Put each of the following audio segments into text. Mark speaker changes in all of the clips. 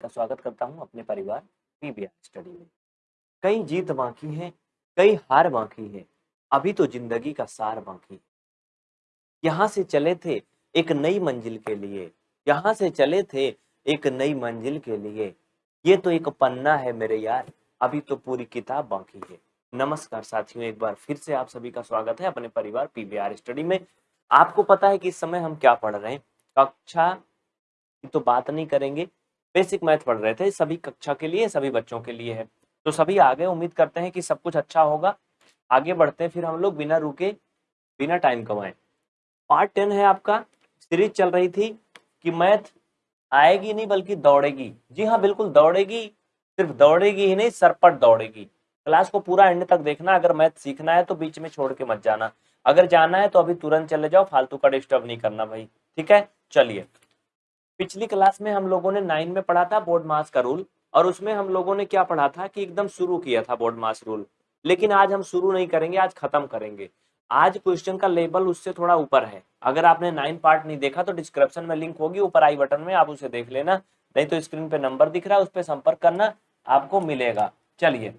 Speaker 1: का स्वागत करता हूँ अपने परिवार पीबीआर स्टडी में। कई जीत बाकी है, कई हार बाकी है, अभी तो ज़िंदगी का सार बाकी है। यहाँ से चले थे एक नई मंजिल के लिए, यहाँ से चले थे एक नई मंजिल के लिए। ये तो एक पन्ना है मेरे यार, अभी तो पूरी किताब बाकी है। नमस्कार साथियों, एक बार फिर से आप सभी का स्वागत है अपने परिवार पीबीआर स्टडी में। आपको पता है कि इस समय हम क्या पढ़ रहे हैं? कक्षा की तो बात नहीं करेंगे बेसिक मैथ पढ़ रहे थे, सभी कक्षा के लिए, सभी बच्चों के लिए है। तो सभी आगे उम्मीद करते हैं कि सब कुछ अच्छा होगा। आगे बढ़ते हैं, फिर हम लोग बिना रुके, बिना टाइम कमाए। पार्ट टेन है आपका सीरीज़ चल रही थी कि मैथ आएगी नहीं, बल्कि दौड़ेगी। जी हाँ बिल्कुल दौड़ेगी, सिर्फ़ दौड़ेगी ही नहीं सरपट दौड़ेगी। क्लास को पूरा एंड तक देखना, अगर मैथ सीखना है तो बीच में छोड़ के मत जाना। अगर जाना है तो अभी तुरंत चले जाओ, फालतू का डिस्टर्ब नहीं करना भाई। ठीक है? चलिए। पिछली क्लास में हम लोगों ने नाइन में पढ़ा था बोर्ड मास का रूल, और उसमें हम लोगों ने क्या पढ़ा था कि एकदम शुरू किया था बोर्ड मास रूल। लेकिन आज हम शुरू नहीं करेंगे, आज खत्म करेंगे। आज क्वेश्चन का लेवल उससे थोड़ा ऊपर है। अगर आपने नाइन पार्ट नहीं देखा तो डिस्क्रिप्शन में लिंक होगी, ऊपर आई बटन में आप उसे देख लेना, नहीं तो स्क्रीन पे नंबर दिख रहा है, उस पर संपर्क करना, आपको मिलेगा। चलिए।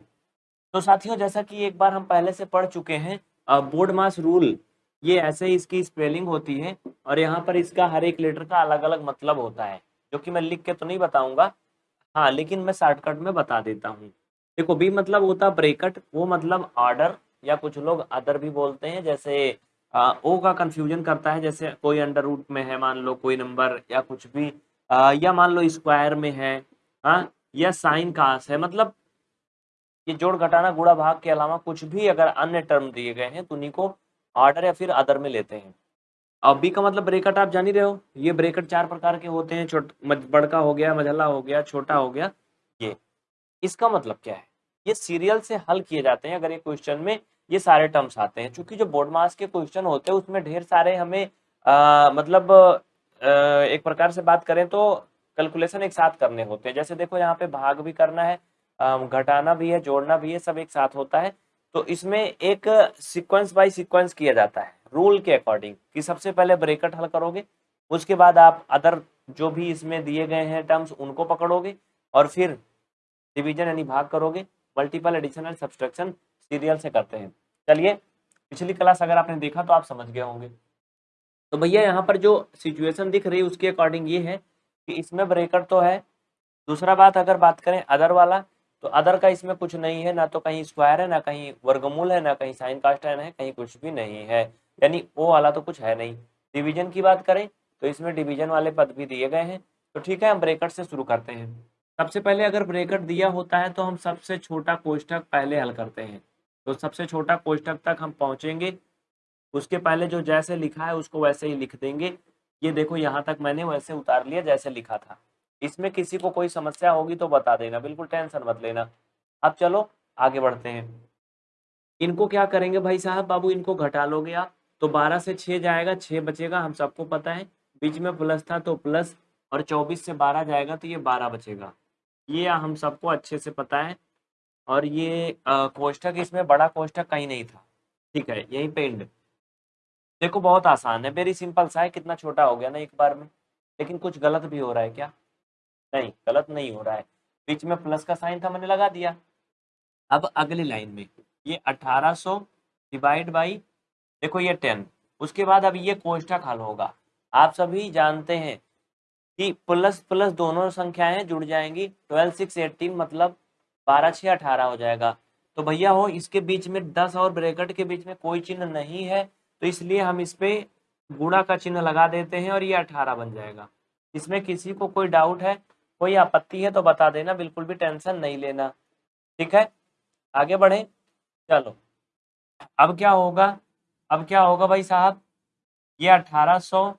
Speaker 1: तो साथियों, जैसा कि एक बार हम पहले से पढ़ चुके हैं बोर्ड मास रूल ये ऐसे ही इसकी स्पेलिंग होती है और यहाँ पर इसका हर एक लेटर का अलग अलग मतलब होता है जो कि मैं लिख के तो नहीं बताऊँगा। हाँ लेकिन मैं शॉर्टकट में बता देता हूँ। देखो बी मतलब होता ब्रेकट वो मतलब ऑर्डर या कुछ लोग अदर भी बोलते हैं जैसे आ, ओ का कंफ्यूजन करता है जैसे कोई अंडर रूट में है मान लो कोई नंबर या कुछ भी आ, या मान लो स्क्वायर में है हाँ या साइन कास है मतलब ये जोड़ घटाना गुड़ा भाग के अलावा कुछ भी अगर अन्य टर्म दिए गए हैं तो उन्हीं को ऑर्डर या फिर अदर में लेते हैं। अब बी का मतलब ब्रेकट आप जान ही रहे हो ये ब्रेकट चार प्रकार के होते हैं छोट बड़का हो गया मझला हो गया छोटा हो गया ये। इसका मतलब क्या है? ये सीरियल से हल किए जाते हैं अगर ये क्वेश्चन में ये सारे टर्म्स आते हैं क्योंकि जो बोर्ड मास के क्वेश्चन होते हैं उसमें ढेर सारे हमें आ, मतलब आ, एक प्रकार से बात करें तो कैलकुलेशन एक साथ करने होते हैं। जैसे देखो यहाँ पे भाग भी करना है घटाना भी है जोड़ना भी है सब एक साथ होता है। तो इसमें एक सीक्वेंस बाय सीक्वेंस किया जाता है रूल के अकॉर्डिंग कि सबसे पहले ब्रेकट हल करोगे, उसके बाद आप अदर जो भी इसमें दिए गए हैं टर्म्स उनको पकड़ोगे और फिर डिवीज़न यानी भाग करोगे मल्टीपल एडिशनल सब्सट्रक्शन सीरियल से करते हैं। चलिए, पिछली क्लास अगर आपने देखा तो आप समझ गए होंगे। तो भैया यहाँ पर जो सिचुएशन दिख रही है, उसके अकॉर्डिंग ये है कि इसमें ब्रेकट तो है, दूसरा बात अगर बात करें अदर वाला तो अदर का इसमें कुछ नहीं है, ना तो कहीं स्क्वायर है, ना कहीं वर्गमूल है, ना कहीं साइन कास्टन है कहीं कुछ भी नहीं है। यानी वो वाला तो कुछ है नहीं। डिवीज़न की बात करें तो इसमें डिवीज़न वाले पद भी दिए गए हैं। तो ठीक है, हम ब्रेकट से शुरू करते हैं। सबसे पहले अगर ब्रेकट दिया होता है तो हम सबसे छोटा कोष्टक पहले हल करते हैं। तो सबसे छोटा कोष्टक तक हम पहुँचेंगे। उसके पहले जो जैसे लिखा है, उसको वैसे ही लिख देंगे। ये देखो, यहाँ तक मैंने वैसे उतार लिया, जैसे लिखा था। इसमें किसी को कोई समस्या होगी तो बता देना, बिल्कुल टेंशन मत लेना। अब चलो, आगे बढ़ते हैं। इनको क्या करेंगे भाई साहब? बाबू, इनको घटा लोगे आप। तो 12 से 6 जाएगा 6 बचेगा, हम सबको पता है। बीच में प्लस था तो प्लस, और 24 से 12 जाएगा तो ये 12 बचेगा। ये हम सबको अच्छे से पता है। और ये कोष्टक इसमें बड़ा कोष्टक कहीं नहीं था। ठीक है, यहीं पे एंड देखो, बहुत आसान है। वेरी सिंपल सा है, कितना छोटा हो गया ना एक बार में। लेकिन कुछ गलत भी हो रहा है क्या? नहीं, गलत नहीं हो रहा है। बीच में प्लस का साइन था, मैंने लगा दिया। अब अगली लाइन में, ये 1800 डिवाइड बाई देखो ये 10 उसके बाद अब ये कोष्टक हल होगा। आप सभी जानते हैं कि प्लस प्लस दोनों संख्याएँ जुड़ जाएँगी। ट्वेल्व सिक्स एटीन मतलब बारह छः अठारह हो जाएगा। तो भैया हो, इसके बीच में दस और ब्रैकेट के बीच में कोई चिन्ह नहीं है तो इसलिए हम इस पे गुणा का चिन्ह लगा देते हैं और ये अठारह बन जाएगा। इसमें किसी को कोई डाउट है कोई आपत्ति है तो बता देना, बिल्कुल भी टेंशन नहीं लेना। ठीक है? आगे बढ़े। चलो। अब क्या होगा? अब क्या होगा भाई साहब? ये 1800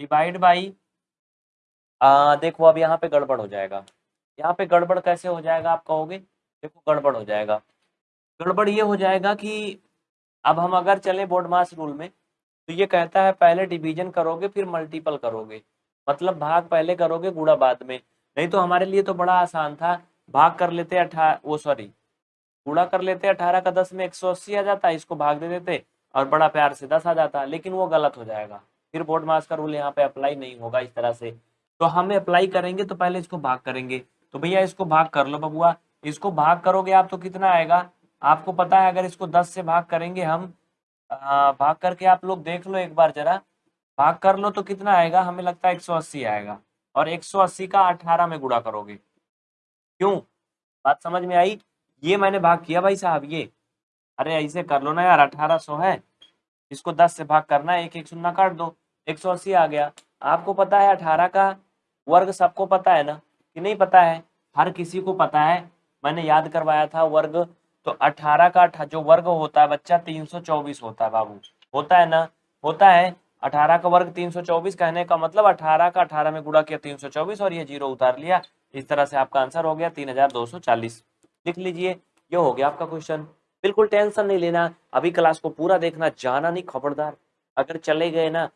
Speaker 1: डिवाइड बाई देखो अब यहाँ पे गड़बड़ हो जाएगा। यहाँ पे गड़बड़ कैसे हो जाएगा आप कहोगे? देखो गड़बड़ हो जाएगा। गड़बड़ ये हो जाएगा कि अब हम अगर चले बोर्ड मास रूल में तो ये कहता है पहले डिवीज़न करोगे, फिर मल्टीपल करोगे। मतलब भाग पहले करोगे गुड़ा बाद में। नहीं तो हमारे लिए तो बड़ा आसान था। भाग कर लेते अठारह वो सॉरी गुड़ा कर लेते अठारह का दस में एक सौ अस्सी आ जाता इसको भाग दे देते और बड़ा प्यार से दस आ जाता लेकिन वो गलत हो जाएगा। फिर बोर्ड मास का रूल यहाँ पे अप्लाई नहीं होगा इस तरह से। तो हम अप्लाई करेंगे तो पहले इसको भाग करेंगे। तो भैया इसको भाग कर लो बबुआ। इसको भाग करोगे आप तो कितना आएगा? आपको पता है अगर इसको दस से भाग करेंगे हम आ, भाग करके आप लोग देख लो एक बार जरा। भाग कर लो तो कितना आएगा? हमें लगता है एक सौ अस्सी आएगा। और एक सौ अस्सी का अठारह में गुड़ा करोगे। क्यों? बात समझ में आई? ये मैंने भाग किया भाई साहब, ये। अरे, ऐसे कर लो ना यार, अठारह सौ है। इसको दस से भाग करना है एक एक शून्य काट दो। एक सौ अस्सी आ गया। आपको पता है अठारह का वर्ग सबको पता है ना? कि नहीं पता है? हर किसी को पता है। मैंने याद करवाया था वर्ग। तो अठारह का जो वर्ग होता है बच्चा, तीन सौ चौबीस होता है बाबू। होता है ना? होता है। अठारह का वर्ग तीन सौ चौबीस कहने का मतलब अठारह का अठारह में गुड़ा किया तीन सौ चौबीस और ये ज़ीरो उतार लिया। इस तरह से आपका आंसर हो गया तीन हज़ार दो सौ चालीस। लिख लीजिए, ये हो गया आपका क्वेश्चन। बिल्कुल टेंशन नहीं लेना, अभी क्लास को पूरा देखना, जाना नहीं, खबरदार। अगर चले गए ना,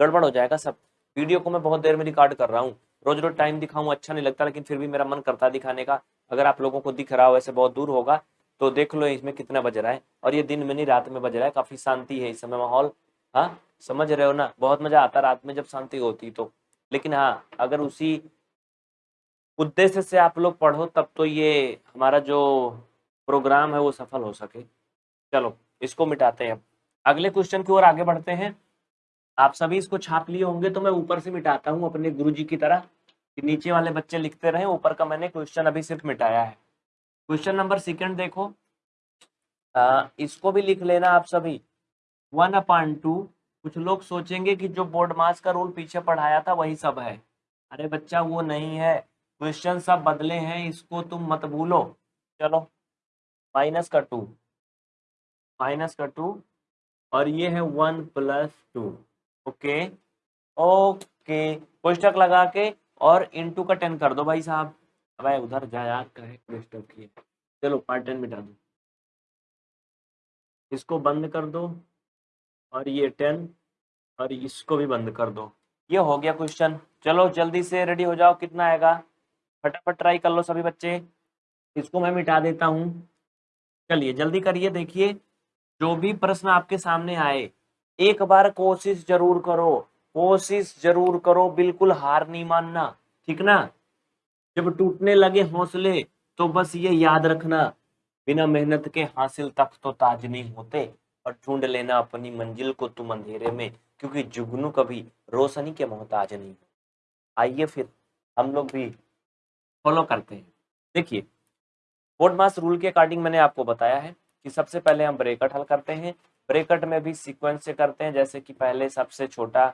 Speaker 1: गड़बड़ हो जाएगा सब। वीडियो को मैं बहुत देर में रिकॉर्ड कर रहा हूँ। रोज रोज टाइम दिखाऊँ अच्छा नहीं लगता, लेकिन फिर भी मेरा मन करता दिखाने का। अगर आप लोगों को दिख रहा हो, ऐसे बहुत दूर होगा तो देख लो, इसमें कितना बज रहा है। और ये दिन में नहीं, रात में बज रहा है। काफ़ी शांति है इस समय माहौल। हाँ? समझ रहे हो ना? बहुत मज़ा आता रात में जब शांति होती तो। लेकिन हाँ अगर उसी उद्देश्य से आप लोग पढ़ो तब तो ये हमारा जो प्रोग्राम है वो सफल हो सके। चलो इसको मिटाते हैं अब। अगले क्वेश्चन की ओर आगे बढ़ते हैं। आप सभी इसको छाप लिए होंगे तो मैं ऊपर से मिटाता हूँ अपने गुरु जी की तरह। कि नीचे वाले बच्चे लिखते रहे ऊपर का मैंने क्वेश्चन अभी सिर्फ़ मिटाया है। क्वेश्चन नंबर सेकंड देखो। आ, इसको भी लिख लेना आप सभी। वन अपॉन टू कुछ लोग सोचेंगे कि जो बोर्ड मास का रूल पीछे पढ़ाया था, वही सब है। अरे बच्चा, वो नहीं है। क्वेश्चन सब बदले हैं, इसको तुम मत भूलो। चलो माइनस का टू माइनस का टू और ये है one plus two okay okay कोष्टक लगा के और इनटू का टेन कर दो भाई साहब। अब उधर जा, यार, कहे कोष्टक की चलो पार्ट टेन मिटा दो। इसको बंद कर दो। और ये टेन और इसको भी बंद कर दो। ये हो गया क्वेश्चन चलो, जल्दी से रेडी हो जाओ, कितना आएगा? फटाफट ट्राई कर लो सभी बच्चे। इसको मैं मिटा देता हूँ। चलिए, जल्दी करिए, देखिए। जो भी प्रश्न आपके सामने आए, एक बार कोशिश ज़रूर करो। कोशिश ज़रूर करो, बिल्कुल हार नहीं मानना, ठीक ना? जब टूटने लगे हौसले तो बस ये याद रखना, बिना मेहनत के हासिल तक तो ताज नहीं होते। और ढूंढ लेना अपनी मंजिल को तुम अंधेरे में, क्योंकि जुगनू कभी रोशनी के मोहताज नहीं आइए फिर हम लोग भी फॉलो करते हैं। देखिए बोर्ड मास रूल के अकॉर्डिंग मैंने आपको बताया है कि सबसे पहले हम ब्रेकट हल करते हैं। ब्रेकट में भी सीक्वेंस से करते हैं, जैसे कि पहले सबसे छोटा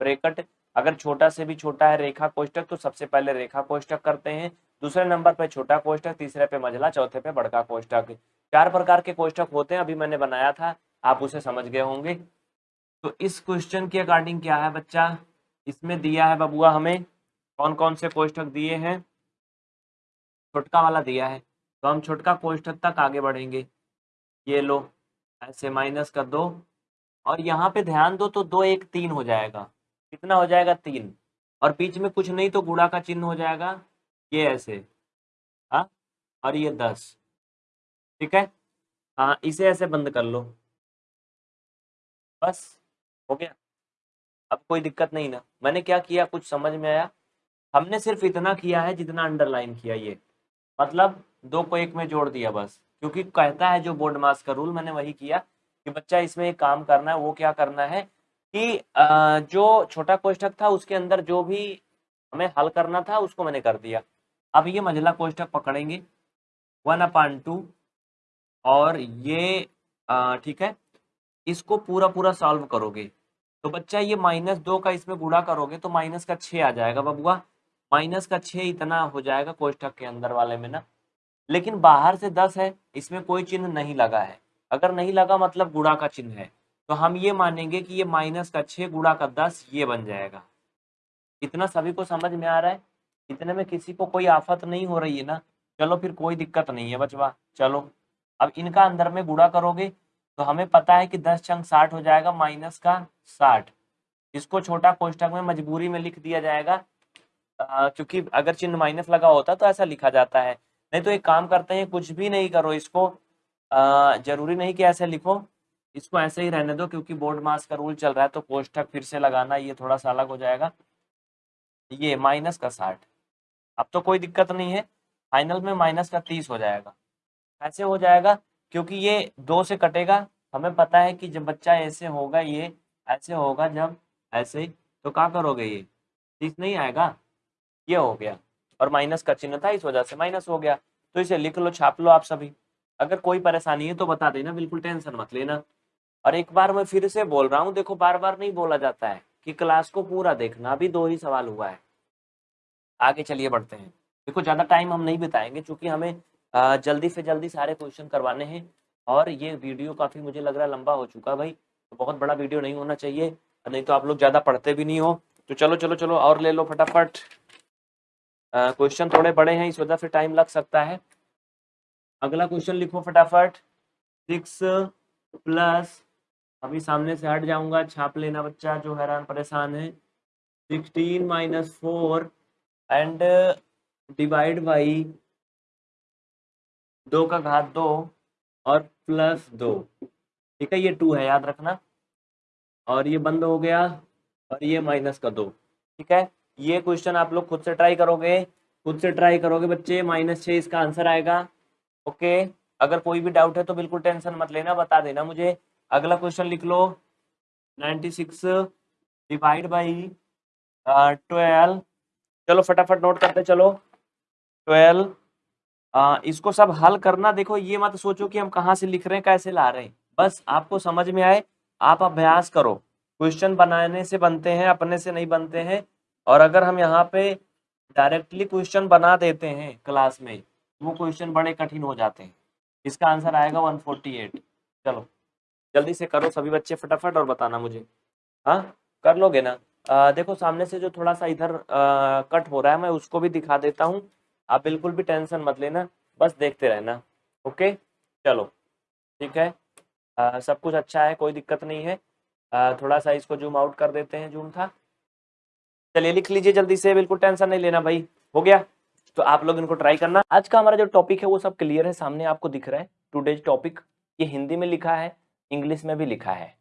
Speaker 1: ब्रेकट अगर छोटा से भी छोटा है रेखा कोष्टक तो सबसे पहले रेखा कोष्टक करते हैं। दूसरे नंबर पे छोटा कोष्टक तीसरे पे मझला, चौथे पे बड़का कोष्टक चार प्रकार के कोष्टक होते हैं, अभी मैंने बनाया था, आप उसे समझ गए होंगे। तो इस क्वेश्चन के अकॉर्डिंग क्या है बच्चा? इसमें दिया है बबुआ हमें कौन कौन से कोष्टक दिए हैं? छोटका वाला दिया है। तो हम छोटका कोष्टक तक आगे बढ़ेंगे। ये लो, ऐसे माइनस कर दो। और यहाँ पे ध्यान दो तो दो, एक, तीन हो जाएगा। कितना हो जाएगा? तीन। और बीच में कुछ नहीं तो गुड़ा का चिन्ह हो जाएगा। ये ऐसे। हाँ? और ये दस। ठीक है? हाँ इसे ऐसे बंद कर लो। बस, हो गया। अब कोई दिक्कत नहीं ना। मैंने क्या किया, कुछ समझ में आया? हमने सिर्फ़ इतना किया है जितना अंडरलाइन किया ये। मतलब दो को एक में जोड़ दिया बस। क्योंकि कहता है जो बोर्ड मास का रूल, मैंने वही किया कि बच्चा इसमें एक काम करना है, वो क्या करना है कि जो छोटा कोष्टक था, उसके अंदर जो भी हमें हल करना था, उसको मैंने कर दिया। अब ये मंझला कोष्टक पकड़ेंगे। One upon two. और ये ठीक है, इसको पूरा पूरा सॉल्व करोगे। तो बच्चा, ये माइनस दो का इसमें गुड़ा करोगे तो माइनस का छः आ जाएगा, बबुआ। माइनस का छः इतना हो जाएगा कोष्टक के अंदर वाले में ना। लेकिन बाहर से दस है, इसमें कोई चिन्ह नहीं लगा है। अगर नहीं लगा मतलब गुड़ा का चिन्ह है। तो हम ये मानेंगे कि ये माइनस का छः गुड़ा का दस, ये बन जाएगा। इतना सभी को समझ में आ रहा है? इतने में किसी को कोई आफत नहीं हो रही है ना? चलो फिर कोई दिक्कत नहीं है, बचवा। चलो। अब इनका अंदर में गुड़ा करोगे तो हमें पता है कि दस चंग साठ हो जाएगा माइनस का साठ। इसको छोटा कोष्टक में मजबूरी में लिख दिया जाएगा क्योंकि अगर चिन्ह माइनस लगा होता तो ऐसा लिखा जाता है। नहीं तो एक काम करते हैं कुछ भी नहीं करो इसको आ, ज़रूरी नहीं कि ऐसे लिखो। इसको ऐसे ही रहने दो क्योंकि बोर्ड मास का रूल चल रहा है तो कोष्टक फिर से लगाना ये थोड़ा सा अलग हो जाएगा। ये माइनस का साठ। अब तो कोई दिक्कत नहीं है फाइनल में माइनस का तीस हो जाएगा। कैसे हो जाएगा, क्योंकि ये दो से कटेगा। हमें पता है कि जब बच्चा ऐसे होगा, ये ऐसे होगा जब ऐसे तो क्या करोगे ये? तीस नहीं आएगा? ये हो गया। और माइनस का चिन्ह था, इस वजह से माइनस हो गया। तो इसे लिख लो, छाप लो आप सभी। अगर कोई परेशानी है तो बता देना, बिल्कुल टेंशन मत लेना। और एक बार मैं फिर से बोल रहा हूँ, देखो बार बार नहीं बोला जाता है कि क्लास को पूरा देखना। अभी दो ही सवाल हुआ है। आगे चलिए बढ़ते हैं। देखो, ज़्यादा टाइम हम नहीं बिताएँगे क्योंकि हमें जल्दी से जल्दी सारे क्वेश्चन करवाने हैं। और ये वीडियो काफ़ी मुझे लग रहा लंबा हो चुका भाई। तो बहुत बड़ा वीडियो नहीं होना चाहिए। नहीं तो आप लोग ज़्यादा पढ़ते भी नहीं हो। तो चलो चलो चलो, और ले लो फटाफट। क्वेश्चन थोड़े बड़े हैं, इस वजह से टाइम लग सकता है। अगला क्वेश्चन लिखो फटाफट। सिक्स प्लस अभी सामने से हट जाऊँगा, छाप लेना बच्चा, जो हैरान परेशान है। Sixteen minus four and divide by दो का घात दो और प्लस दो। ठीक है, ये टू है, याद रखना। और ये बंद हो गया और ये माइनस का दो। ठीक है, ये क्वेश्चन आप लोग खुद से ट्राई करोगे। खुद से ट्राई करोगे बच्चे माइनस छः इसका आंसर आएगा। ओके, अगर कोई भी डाउट है तो बिल्कुल टेंशन मत लेना, बता देना मुझे। अगला क्वेश्चन लिख लो। Ninety six divide by twelve चलो फटाफट नोट करते चलो। ट्वेल्व इसको सब हल करना देखो ये मत सोचो कि हम कहाँ से लिख रहे हैं कैसे ला रहे हैं। बस आपको समझ में आए आप अभ्यास करो। क्वेश्चन बनाने से बनते हैं अपने से नहीं बनते हैं। और अगर हम यहाँ पे डायरेक्टली क्वेश्चन बना देते हैं क्लास में वो क्वेश्चन बड़े कठिन हो जाते हैं। इसका आंसर आएगा 148 चलो जल्दी से करो सभी बच्चे फटाफट और बताना मुझे। हाँ कर लोगे ना? आ, देखो सामने से जो थोड़ा सा इधर आ, कट हो रहा है मैं उसको भी दिखा देता हूँ। आप बिल्कुल भी टेंशन मत लेना बस देखते रहना ओके? चलो ठीक है? आ, सब कुछ अच्छा है कोई दिक्कत नहीं है। आ, थोड़ा सा इसको जूम आउट कर देते हैं जूम था। चलिए लिख लीजिए जल्दी से बिल्कुल टेंशन नहीं लेना भाई हो गया? तो आप लोग इनको ट्राई करना। आज का हमारा जो टॉपिक है वो सब क्लियर है सामने आपको दिख रहा है। टूडेज टॉपिक ये हिंदी में लिखा है इंग्लिश में भी लिखा है।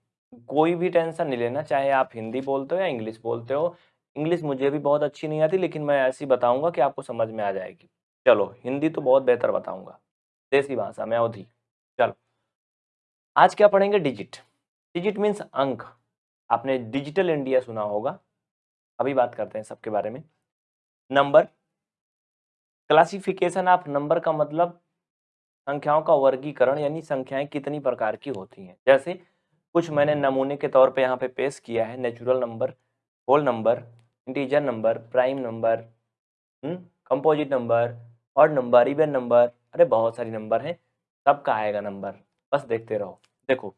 Speaker 1: कोई भी टेंशन नहीं लेना चाहे आप हिंदी बोलते हो या इंग्लिश बोलते हो इंग्लिश मुझे भी बहुत अच्छी नहीं आती, लेकिन मैं ऐसी बताऊँगा कि आपको समझ में आ जाएगी। चलो, हिंदी तो बहुत बेहतर बताऊँगा। देसी भाषा, में अवधि चलो। आज क्या पढ़ेंगे? डिजिट। डिजिट मीन्स अंक। आपने डिजिटल इंडिया सुना होगा। अभी बात करते हैं सबके बारे में। नंबर। क्लासिफिकेशन ऑफ़ नंबर का मतलब संख्याओं का वर्गीकरण, यानी संख्याएँ कितनी प्रकार की होती हैं। जैसे, कुछ मैंने नमूने के तौर पे यहाँ पे पेश किया है। Natural number, whole number integer number prime number composite number और नंबर इवन नंबर अरे बहुत सारी नंबर हैं, सबका आएगा नंबर बस देखते रहो। देखो,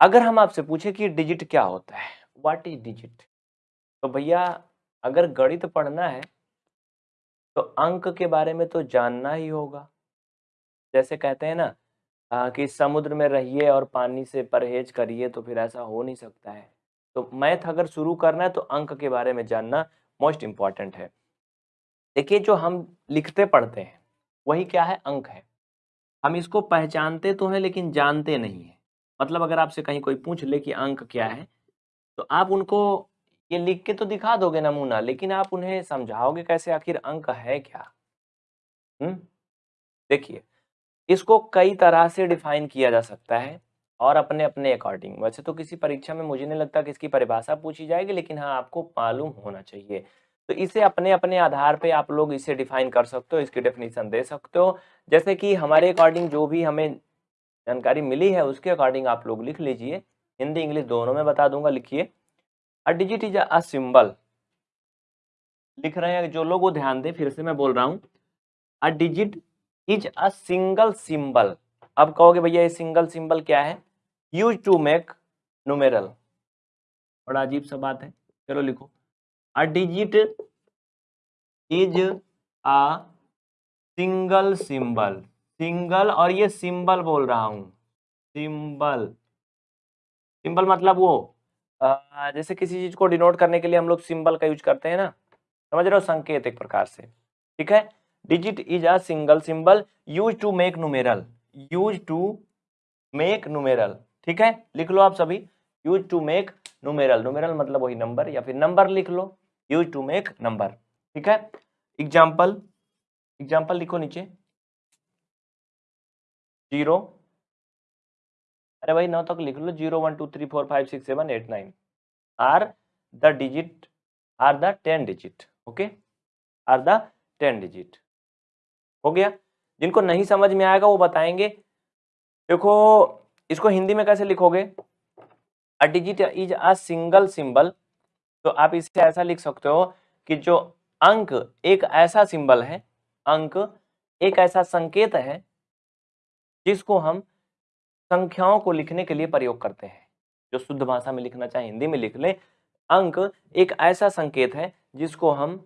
Speaker 1: अगर हम आपसे पूछे कि डिजिट क्या होता है व्हाट इज़ डिजिट तो भैया, अगर गणित पढ़ना है तो अंक के बारे में तो जानना ही होगा। जैसे कहते हैं ना कि समुद्र में रहिए और पानी से परहेज करिए तो फिर ऐसा हो नहीं सकता है। तो मैथ अगर शुरू करना है तो अंक के बारे में जानना मोस्ट इंपॉर्टेंट है। देखिए, जो हम लिखते पढ़ते हैं, वही क्या है? अंक है। हम इसको पहचानते तो हैं, लेकिन जानते नहीं है। मतलब अगर आपसे कहीं कोई पूछ ले कि अंक क्या है तो आप उनको ये लिख के तो दिखा दोगे नमूना, लेकिन आप उन्हें समझाओगे कैसे आखिर अंक है क्या? देखिए, इसको कई तरह से डिफाइन किया जा सकता है। और अपने अपने अकॉर्डिंग वैसे तो किसी परीक्षा में मुझे नहीं लगता कि इसकी परिभाषा पूछी जाएगी, लेकिन हाँ आपको मालूम होना चाहिए। तो इसे अपने अपने आधार पे आप लोग इसे डिफाइन कर सकते हो, इसकी डेफिनेशन दे सकते हो। जैसे कि हमारे अकॉर्डिंग जो भी हमें जानकारी मिली है, उसके अकॉर्डिंग आप लोग लिख लीजिए। हिंदी, इंग्लिश दोनों में बता दूँगा, लिखिए। A digit is a symbol लिख रहे हैं, जो लोग वो ध्यान दें, फिर से मैं बोल रहा हूँ। A digit is a single symbol अब कहोगे, भैया, ये सिंगल सिंबल क्या है? यूज़ टू मेक नुमेरल बड़ा अजीब सा बात है। चलो लिखो। A digit is a single symbol single और ये सिंबल बोल रहा हूँ। सिंबल सिंबल मतलब वो जैसे किसी चीज़ को डिनोट करने के लिए हम लोग सिंबल का यूज़ करते हैं ना। समझ रहे हो? संकेत एक प्रकार से। ठीक है? Digit is a single symbol use to make numeral use to make numeral ठीक है? लिख लो आप सभी। Use to make numeral numeral मतलब वही नंबर या फिर नंबर लिख लो। यूज़ टू मेक नंबर ठीक है? एग्ज़ाम्पल एग्ज़ाम्पल लिखो नीचे। ज़ीरो अरे भाई, नौ तक लिख लो। Zero one two three four five six seven eight nine are the digit are the ten digit okay are the ten digit हो गया? जिनको नहीं समझ में आएगा, वो बताएँगे। देखो इसको हिंदी में कैसे लिखोगे? A digit is a single symbol तो आप इसे ऐसा लिख सकते हो कि जो अंक एक ऐसा सिंबल है, अंक एक ऐसा संकेत है, जिसको हम संख्याओं को लिखने के लिए प्रयोग करते हैं। जो शुद्ध भाषा में लिखना चाहे हिंदी में लिख ले, अंक एक ऐसा संकेत है, जिसको हम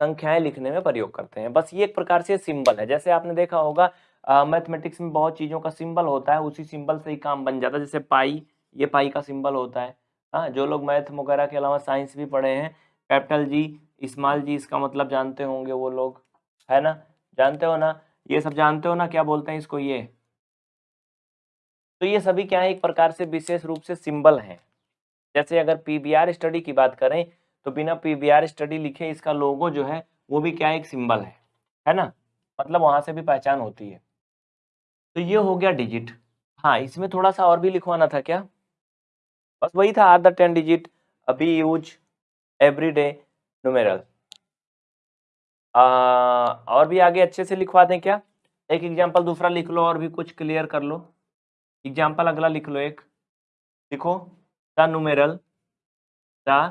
Speaker 1: संख्याएँ लिखने में प्रयोग करते हैं। बस ये एक प्रकार से सिंबल है। जैसे आपने देखा होगा मैथमेटिक्स में बहुत चीज़ों का सिंबल होता है, उसी सिंबल से ही काम बन जाता है। जैसे पाई, ये पाई का सिंबल होता है। हाँ जो लोग मैथ वगैरह के अलावा साइंस भी पढ़े हैं, कैपिटल जी, स्मॉल जी, इसका मतलब जानते होंगे वो लोग, है ना? जानते हो ना? ये सब जानते हो ना? क्या बोलते हैं इसको ये? तो ये सभी क्या है? एक प्रकार से विशेष रूप से सिंबल हैं। जैसे अगर पीबीआर स्टडी की बात करें तो बिना पीबीआर स्टडी लिखे इसका लोगो जो है, वो भी क्या एक सिंबल है। है ना? मतलब वहाँ से भी पहचान होती है। तो ये हो गया डिजिट हाँ इसमें थोड़ा सा और भी लिखवाना था क्या? बस वही था आर द टेन डिजिट अभी यूज़ एवरी डे और भी आगे अच्छे से लिखवा दें क्या? एक एग्ज़ाम्पल दूसरा लिख लो और भी कुछ क्लियर कर लो। एग्ज़ाम्पल अगला लिख लो एक। लिखो, द नुमेरल द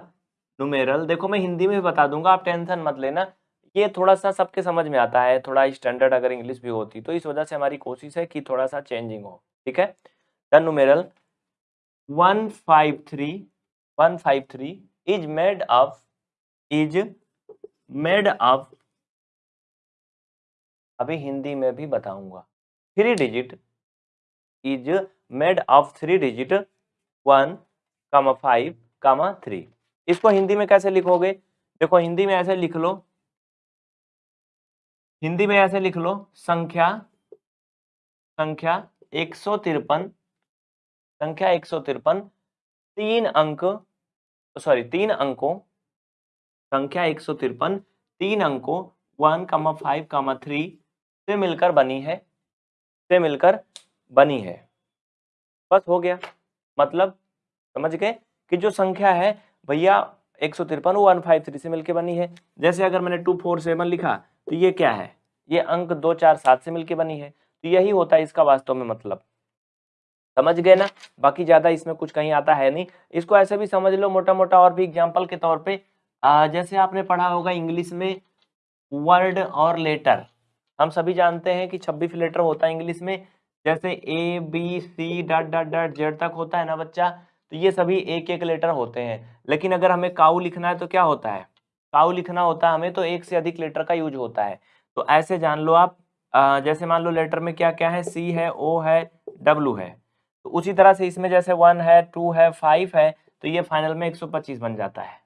Speaker 1: नुमेरल देखो, मैं हिंदी में भी बता दूँगा, आप टेंशन मत लेना। ये थोड़ा सा सबके समझ में आता है, थोड़ा स्टैंडर्ड अगर इंग्लिश भी होती तो इस वजह से हमारी कोशिश है कि थोड़ा सा चेंजिंग हो, ठीक है? The numeral one five three one five three is made of is made of अभी हिंदी में भी बताऊँगा। Three digit is made of three digit one comma five comma three इसको हिंदी में कैसे लिखोगे? देखो, हिंदी में ऐसे लिख लो हिंदी में ऐसे लिख लो, संख्या संख्या एक सौ तिरपन, संख्या एक सौ तिरपन, तीन अंक सॉरी तीन अंकों, संख्या एक सौ तिरपन, तीन अंकों one comma five comma three से मिलकर बनी है, से मिलकर बनी है। बस हो गया। मतलब समझ गए कि जो संख्या है, भैया एक सौ तिरपन वन फाइव थ्री से मिलकर बनी है। जैसे अगर मैंने टू फोर सेवन लिखा तो ये क्या है? ये अंक दो चार सात से मिलकर बनी है। तो यही होता है इसका वास्तव में मतलब। समझ गए ना? बाकी ज़्यादा इसमें कुछ कहीं आता है नहीं। इसको ऐसे भी समझ लो मोटा मोटा और भी एग्ज़ाम्पल के तौर पे। आ, जैसे आपने पढ़ा होगा इंग्लिश में वर्ड और लेटर। हम सभी जानते हैं कि छब्बीस लेटर होता है इंग्लिश में। जैसे A B C dot dot dot Z तक होता है ना बच्चा? तो ये सभी एक एक लेटर होते हैं। लेकिन अगर हमें काऊ लिखना है तो क्या होता है? काऊ लिखना होता है हमें तो एक से अधिक लेटर का यूज़ होता है। तो ऐसे जान लो आप जैसे मान लो लेटर में क्या क्या है? सी है, ओ है, डब्लू है। तो उसी तरह से इसमें जैसे वन है, टू है, फाइव है तो ये फाइनल में 125 बन जाता है।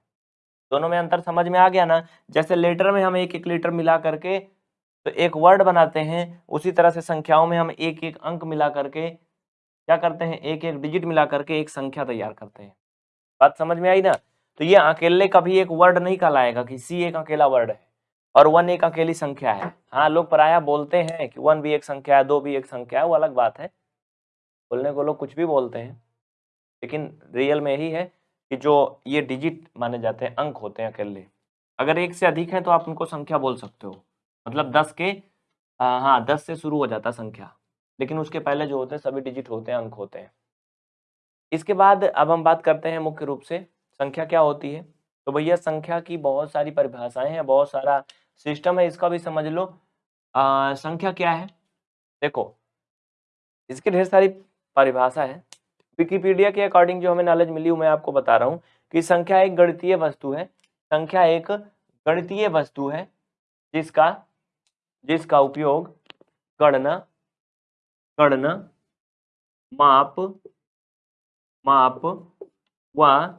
Speaker 1: दोनों में अंतर समझ में आ गया ना? जैसे लेटर में हम एक एक लेटर मिला करके तो एक वर्ड बनाते हैं, उसी तरह से संख्याओं में हम एक एक अंक मिला करके क्या करते हैं? एक एक डिजिट मिला करके एक संख्या तैयार करते हैं। बात समझ में आई ना? तो ये अकेले कभी एक वर्ड नहीं कहलाएगा कि सी एक अकेला वर्ड है और वन एक अकेली संख्या है। हाँ लोग प्राय बोलते हैं कि वन भी एक संख्या है दो भी एक संख्या है वो अलग बात है। बोलने को लोग कुछ भी बोलते हैं। लेकिन रियल में यही है कि जो ये डिजिट माने जाते हैं अंक होते हैं अकेले। अगर एक से अधिक है तो आप उनको संख्या बोल सकते हो। मतलब दस के आ, हाँ दस से शुरू हो जाता संख्या। लेकिन उसके पहले जो होते हैं सभी डिजिट होते हैं अंक होते हैं। इसके बाद अब हम बात करते हैं मुख्य रूप से संख्या क्या होती है? तो भैया संख्या की बहुत सारी परिभाषाएँ हैं बहुत सारा सिस्टम है इसका भी समझ लो। आ, संख्या क्या है? देखो इसकी ढेर सारी परिभाषा है। विकीपीडिया के अकॉर्डिंग जो हमें नॉलेज मिली मैं आपको बता रहा हूँ कि संख्या एक गणितीय वस्तु है। संख्या एक गणितीय वस्तु है जिसका जिसका उपयोग गणना गणना, माप माप व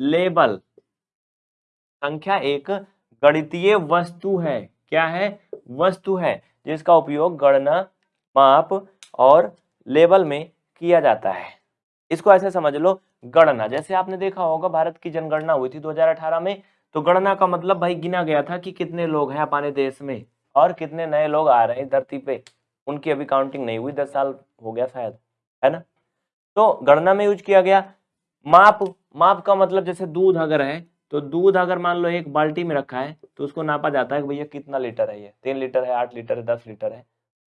Speaker 1: लेबल। संख्या एक गणितीय वस्तु है। क्या है? वस्तु है, जिसका उपयोग गणना, माप और लेबल में किया जाता है। इसको ऐसे समझ लो, गणना। जैसे आपने देखा होगा, भारत की जनगणना हुई थी 2018 में तो गणना का मतलब भाई गिना गया था कि कितने लोग हैं अपने देश में और कितने नए लोग आ रहे हैं धरती पे। उनकी अभी काउंटिंग नहीं हुई, दस साल हो गया शायद, है ना? तो गणना में यूज़ किया गया। माप माप का मतलब जैसे दूध अगर है तो दूध अगर मान लो एक बाल्टी में रखा है तो उसको नापा जाता है कि भैया कितना लीटर है ये? तीन लीटर है, आठ लीटर है, दस लीटर है।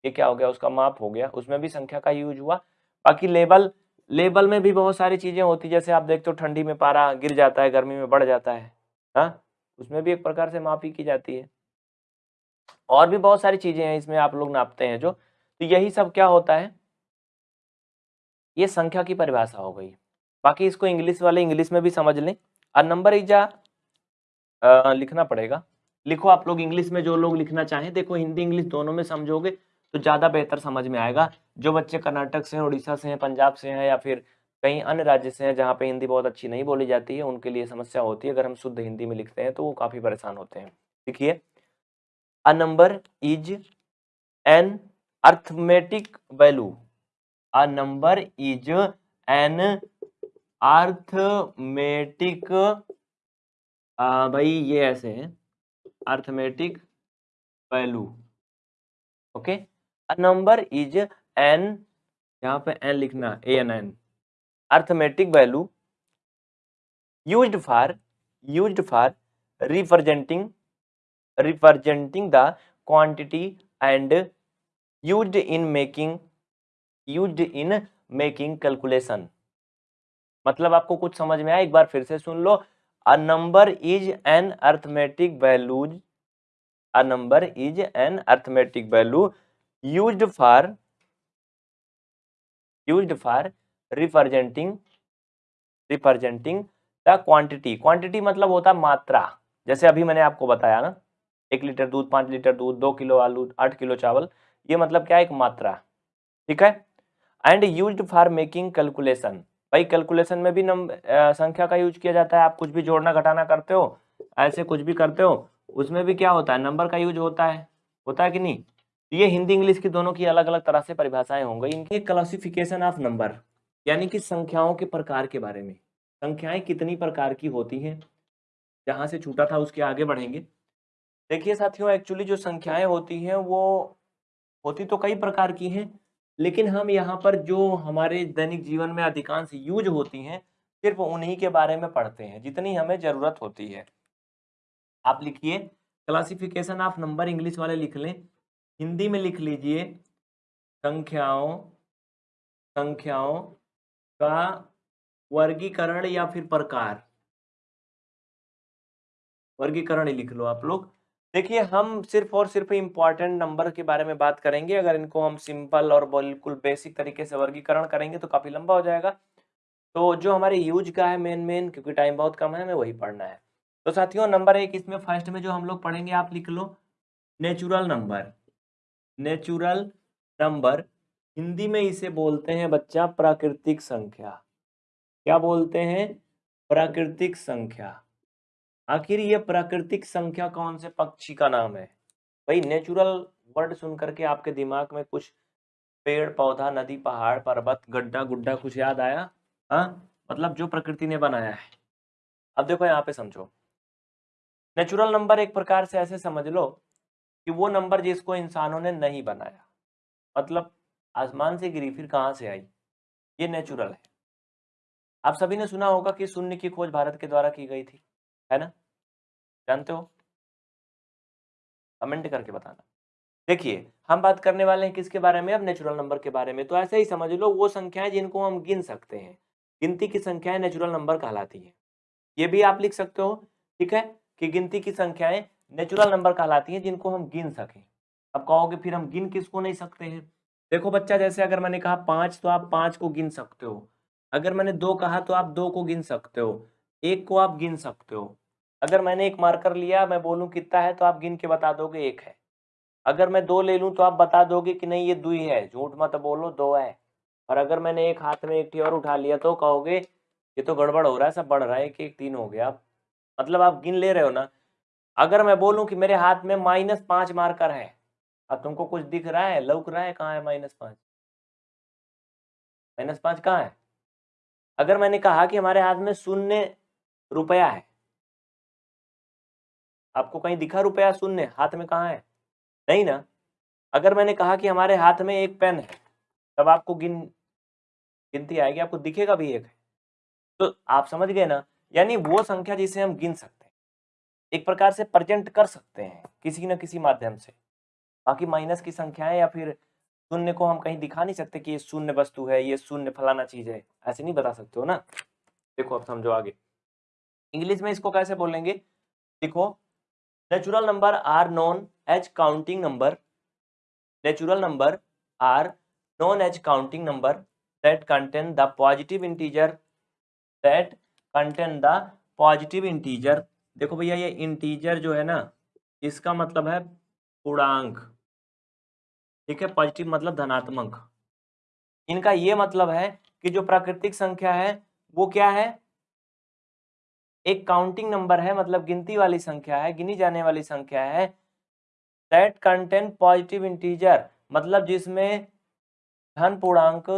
Speaker 1: ये क्या हो गया? उसका माप हो गया। उसमें भी संख्या का यूज़ हुआ। बाकी लेबल लेबल में भी बहुत सारी चीज़ें होती जैसे आप देखते हो ठंडी में पारा गिर जाता है, गर्मी में बढ़ जाता है हाँ? उसमें भी एक प्रकार से मापी की जाती है। और भी बहुत सारी चीज़ें हैं इसमें आप लोग नापते हैं जो तो यही सब क्या होता है? ये संख्या की परिभाषा हो गई। बाकी इसको इंग्लिश वाले इंग्लिश में भी समझ लें। और नंबर इज़ लिखना पड़ेगा। लिखो आप लोग इंग्लिश में जो लोग लिखना चाहें। देखो हिंदी, इंग्लिश दोनों में समझोगे तो ज़्यादा बेहतर समझ में आएगा। जो बच्चे कर्नाटक से हैं, उड़ीसा से हैं, पंजाब से हैं या फिर कहीं अन्य राज्य से हैं जहाँ पे हिंदी बहुत अच्छी नहीं बोली जाती है, उनके लिए समस्या होती है। अगर हम शुद्ध हिंदी में लिखते हैं तो वो काफ़ी परेशान होते हैं। देखिए a number is an arithmetic value a number is an arithmetic भाई ये ऐसे है। Arithmetic value okay a number is an यहाँ पे एन लिखना A N an arithmetic value used for used for representing representing the quantity and used in making, used in making calculation. मतलब आपको कुछ समझ में आया? एक बार फिर से सुन लो। A number is an arithmetic values a number is an arithmetic value used for used for representing representing the quantity quantity मतलब होता मात्रा। जैसे अभी मैंने आपको बताया ना एक लीटर दूध, पाँच लीटर दूध, दो किलो आलू, आठ किलो चावल, ये मतलब क्या है? एक मात्रा, ठीक है? And use for making calculation भाई कैलकुलेशन में भी नंबर संख्या का यूज़ किया जाता है। आप कुछ भी जोड़ना, घटाना करते हो, ऐसे कुछ भी करते हो, उसमें भी क्या होता है? नंबर का यूज़ होता है होता है कि नहीं? ये हिंदी, इंग्लिश की दोनों की अलग अलग तरह से परिभाषाएँ होंगी। इनकी क्लासिफिकेशन ऑफ़ नंबर यानी कि संख्याओं के प्रकार के बारे में। संख्याएँ कितनी प्रकार की होती हैं? जहाँ से छूटा था, उसके आगे बढ़ेंगे। देखिए साथियों एक्चुअली जो संख्याएँ होती हैं, वो होती तो कई प्रकार की हैं, लेकिन हम यहाँ पर जो हमारे दैनिक जीवन में अधिकांश यूज़ होती हैं, सिर्फ़ उन्हीं के बारे में पढ़ते हैं, जितनी हमें ज़रूरत होती है। आप लिखिए क्लासिफिकेशन ऑफ़ नंबर इंग्लिश वाले लिख लें, हिंदी में लिख लीजिए, संख्याओं संख्याओं का वर्गीकरण या फिर प्रकार। वर्गीकरण ही लिख लो आप लोग। देखिए, हम सिर्फ़ और सिर्फ़ इंपॉर्टेंट नंबर के बारे में बात करेंगे। अगर इनको हम सिंपल और बिल्कुल बेसिक तरीके से वर्गीकरण करेंगे तो काफ़ी लंबा हो जाएगा। तो जो हमारे यूज़ का है मेन मेन क्योंकि टाइम बहुत कम है, हमें वही पढ़ना है। तो साथियों नंबर एक, इसमें फ़र्स्ट में जो हम लोग पढ़ेंगे, आप लिख लो natural number natural number Hindi में इसे बोलते हैं बच्चा, प्राकृतिक संख्या। क्या बोलते हैं? प्राकृतिक संख्या। आखिर ये प्राकृतिक संख्या कौन से पक्षी का नाम है? भाई नेचुरल वर्ड सुन करके आपके दिमाग में कुछ पेड़, पौधा, नदी, पहाड़, पर्वत, गड्ढा, गुड्ढा कुछ याद आया? हाँ? मतलब जो प्रकृति ने बनाया है। अब देखो यहाँ पे समझो। नेचुरल नंबर एक प्रकार से ऐसे समझ लो कि वो नंबर जिसको इंसानों ने नहीं बनाया। मतलब आसमान से गिरी, फिर कहाँ से आई? ये नेचुरल है। आप सभी ने सुना होगा कि शून्य की खोज भारत के द्वारा की गई थी। है ना? जानते हो? कमेंट करके बताना। देखिए, हम बात करने वाले हैं किसके बारे में? अब नेचुरल नंबर के बारे में। तो ऐसे ही समझ लो, वो संख्याएँ जिनको हम गिन सकते हैं। गिनती की संख्याएँ नेचुरल नंबर कहलाती है। ये भी आप लिख सकते हो, ठीक है? कि गिनती की संख्याएँ नेचुरल नंबर कहलाती हैं जिनको हम गिन सकें। अब कहोगे, फिर हम गिन किसको नहीं सकते हैं? देखो बच्चा, जैसे अगर मैंने कहा पाँच तो आप पाँच को गिन सकते हो। अगर मैंने दो कहा तो आप दो को गिन सकते हो। एक को आप गिन सकते हो। अगर मैंने एक मार्कर लिया, मैं बोलूँ कितना है तो आप गिन के बता दोगे एक है। अगर मैं दो ले लूँ तो आप बता दोगे कि नहीं, ये दुई है झूठ मत बोलो, दो है। और अगर मैंने एक हाथ में एक और उठा लिया तो कहोगे, ये तो गड़बड़ हो रहा है, सब बढ़ रहा है, एक एक, तीन हो गया मतलब आप गिन ले रहे हो ना? अगर मैं बोलूँ कि मेरे हाथ में माइनस पाँच मार्कर है, अब तुमको कुछ दिख रहा है, लौक रहा है, कहाँ है माइनस पाँच? माइनस पाँच कहाँ है? अगर मैंने कहा कि हमारे हाथ में शून्य रुपया है आपको कहीं दिखा रुपया शून्य, हाथ में कहाँ है? नहीं ना? अगर मैंने कहा कि हमारे हाथ में एक पेन है, तब आपको गिन, गिनती आएगी, आपको दिखेगा भी एक है। तो आप समझ गए ना? यानी वो संख्या जिसे हम गिन सकते हैं, एक प्रकार से प्रेजेंट कर सकते हैं, किसी न किसी माध्यम से। बाकी माइनस की संख्याएँ या फिर शून्य को हम कहीं दिखा नहीं सकते कि ये शून्य वस्तु है, ये शून्य फलाना चीज़ है, ऐसे नहीं बता सकते हो ना? देखो अब समझो आगे। इंग्लिश में इसको कैसे बोलेंगे? देखो natural number are known as counting number natural number are known as counting number that contain the positive integer that contain the positive integer देखो भैया, ये इंटीजर जो है ना, इसका मतलब है पूर्णांक। ठीक है पॉजिटिव मतलब धनात्मक। इनका ये मतलब है कि जो प्राकृतिक संख्या है, वो क्या है? एक काउंटिंग नंबर है मतलब गिनती वाली संख्या है, गिनी जाने वाली संख्या है। दैट कंटेन पॉजिटिव इंटीजर मतलब जिसमें धन पूर्णांक